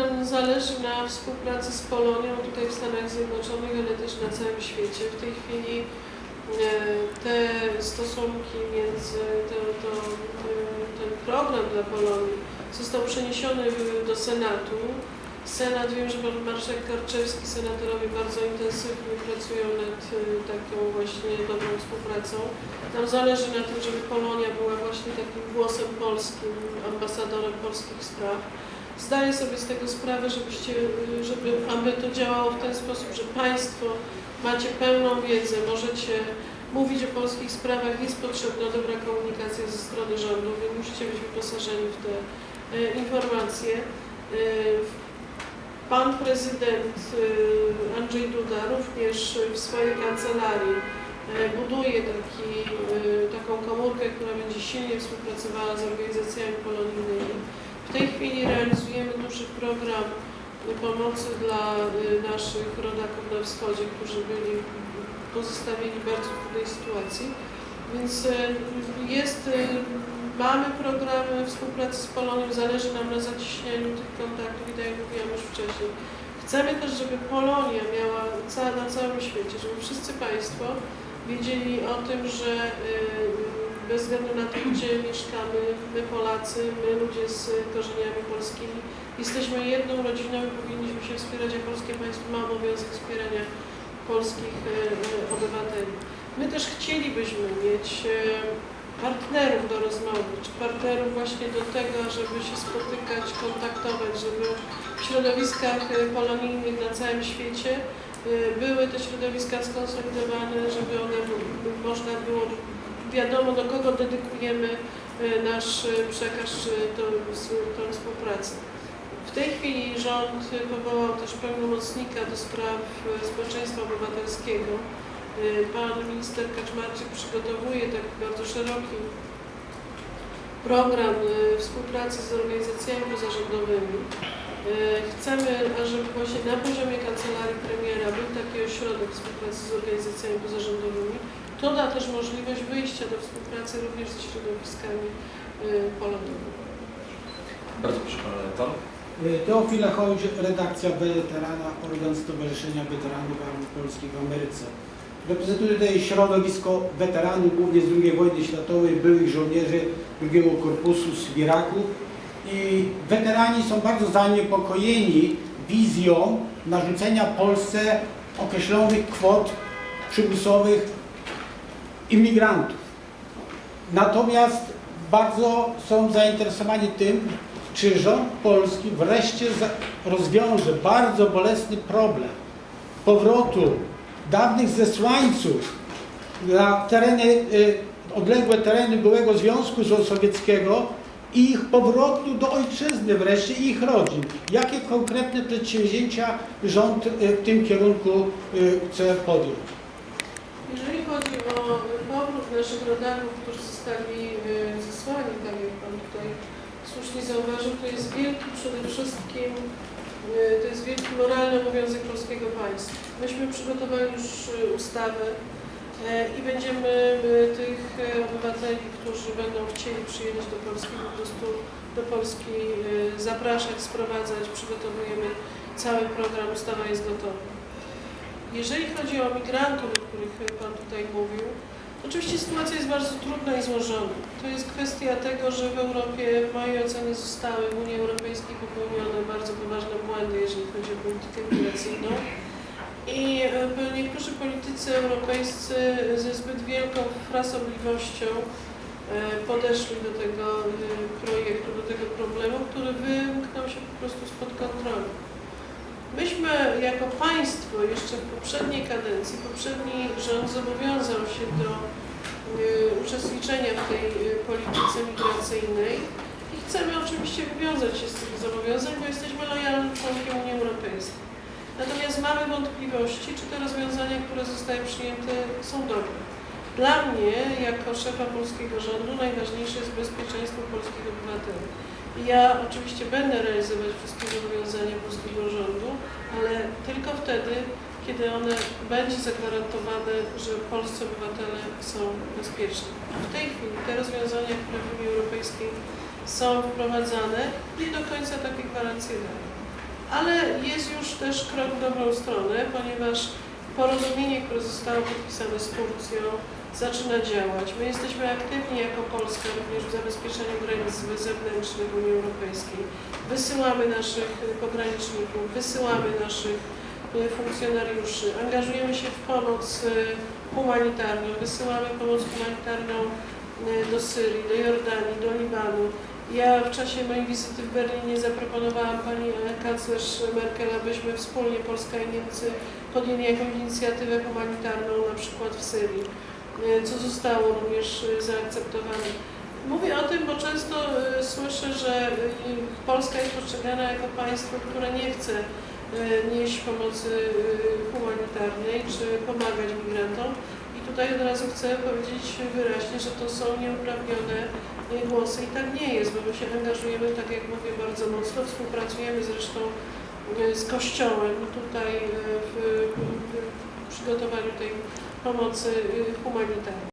nam zależy na współpracy z Polonią tutaj w Stanach Zjednoczonych, ale też na całym świecie. W tej chwili e, te stosunki między, to, to, e, ten program dla Polonii został przeniesiony do Senatu. Senat, wiem, że pan marszałek Karczewski, senatorowie bardzo intensywnie pracują nad e, taką właśnie dobrą współpracą. Nam zależy na tym, żeby Polonia była właśnie takim głosem polskim, ambasadorem polskich spraw. Zdaję sobie z tego sprawę, żebyście, żeby, aby to działało w ten sposób, że Państwo macie pełną wiedzę, możecie mówić o polskich sprawach, jest potrzebna dobra komunikacja ze strony rządu, Wy musicie być wyposażeni w te y, informacje. Y, Pan prezydent y, Andrzej Duda również w swojej kancelarii y, buduje taki, y, taką komórkę, która będzie silnie współpracowała z organizacjami polonijnymi. W tej chwili realizujemy duży program pomocy dla y, naszych rodaków na wschodzie, którzy byli pozostawieni w bardzo trudnej sytuacji. Więc y, jest, y, mamy programy współpracy z Polonią, zależy nam na zacieśnianiu tych kontaktów i tak jak mówiłam już wcześniej. Chcemy też, żeby Polonia miała na całym świecie, żeby wszyscy Państwo wiedzieli o tym, że bez względu na to, gdzie mieszkamy, my Polacy, my ludzie z korzeniami polskimi, jesteśmy jedną rodziną i powinniśmy się wspierać, a polskie państwo ma obowiązek wspierania polskich y, y, obywateli. My też chcielibyśmy mieć y, partnerów do rozmowy, czy partnerów właśnie do tego, żeby się spotykać, kontaktować, żeby w środowiskach polonijnych na całym świecie były te środowiska skonsolidowane, żeby one można było wiadomo do kogo dedykujemy y, nasz y, przekaz, czy tą, s- tą współpracę. W tej chwili rząd powołał też pełnomocnika do spraw społeczeństwa obywatelskiego. Pan minister Kaczmarczyk przygotowuje taki bardzo szeroki program współpracy z organizacjami pozarządowymi. Chcemy, ażeby właśnie na poziomie kancelarii premiera był taki ośrodek współpracy z organizacjami pozarządowymi. To da też możliwość wyjścia do współpracy również ze środowiskami y, polonowymi. Bardzo proszę Pan redaktor. Teofila Chodź, redakcja Weterana, organ Stowarzyszenia Weteranów Armii Polskiej w Ameryce. Reprezentuję tutaj środowisko weteranów, głównie z II wojny światowej, byłych żołnierzy II Korpusu z Iraku. I weterani są bardzo zaniepokojeni wizją narzucenia Polsce określonych kwot przymusowych imigrantów. Natomiast bardzo są zainteresowani tym, czy rząd polski wreszcie rozwiąże bardzo bolesny problem powrotu dawnych zesłańców na tereny, y, odległe tereny byłego Związku Sowieckiego i ich powrotu do ojczyzny wreszcie i ich rodzin. Jakie konkretne przedsięwzięcia rząd y, w tym kierunku y, chce podjąć? Jeżeli chodzi o powrót naszych rodaków, którzy zostali y, zesłani, tak jak Pan tutaj słusznie zauważył, to jest wielki przede wszystkim, y, to jest wielki moralny obowiązek polskiego państwa. Myśmy przygotowali już y, ustawę y, i będziemy tych y, obywateli, którzy będą chcieli przyjechać do Polski, po prostu do Polski zapraszać, sprowadzać, przygotowujemy cały program, ustawa jest gotowa. Jeżeli chodzi o migrantów, o których Pan tutaj mówił, oczywiście sytuacja jest bardzo trudna i złożona. To jest kwestia tego, że w Europie w mojej ocenie zostały w Unii Europejskiej popełnione bardzo poważne błędy, jeżeli chodzi o politykę migracyjną. I e, niektórzy politycy europejscy ze zbyt wielką frasobliwością e, podeszli do tego e, projektu, do tego problemu, który wymknął się po prostu spod kontroli. Myśmy jako państwo jeszcze w poprzedniej kadencji, poprzedni rząd zobowiązał się do y, uczestniczenia w tej y, polityce migracyjnej i chcemy oczywiście wywiązać się z tych zobowiązań, bo jesteśmy lojalnym członkiem Unii Europejskiej. Natomiast mamy wątpliwości, czy te rozwiązania, które zostały przyjęte są dobre. Dla mnie, jako szefa polskiego rządu, najważniejsze jest bezpieczeństwo polskich obywateli. Ja oczywiście będę realizować wszystkie zobowiązania polskiego rządu, ale tylko wtedy, kiedy one będzie zagwarantowane, że polscy obywatele są bezpieczni. W tej chwili te rozwiązania, które w Unii Europejskiej są wprowadzane, nie do końca takie gwarancje dają. ale jest już też krok w dobrą stronę, ponieważ porozumienie, które zostało podpisane z Turcją, zaczyna działać. My jesteśmy aktywni jako Polska również w zabezpieczeniu granic zewnętrznych Unii Europejskiej. Wysyłamy naszych pograniczników, wysyłamy naszych y, funkcjonariuszy, angażujemy się w pomoc y, humanitarną, wysyłamy pomoc humanitarną y, do Syrii, do Jordanii, do Libanu. Ja w czasie mojej wizyty w Berlinie zaproponowałam pani e, kanclerz Merkel, abyśmy wspólnie, Polska i Niemcy, podjęli jakąś inicjatywę humanitarną, na przykład w Syrii, co zostało również y, zaakceptowane. Mówię o tym, bo często y, słyszę, że y, Polska jest postrzegana jako państwo, które nie chce y, nieść pomocy y, humanitarnej czy pomagać migrantom. I tutaj od razu chcę powiedzieć wyraźnie, że to są nieuprawnione y, głosy i tak nie jest, bo my się angażujemy, tak jak mówię, bardzo mocno, współpracujemy zresztą y, z Kościołem tutaj y, w, w przygotowaniu tej pomocy y, humanitarnej.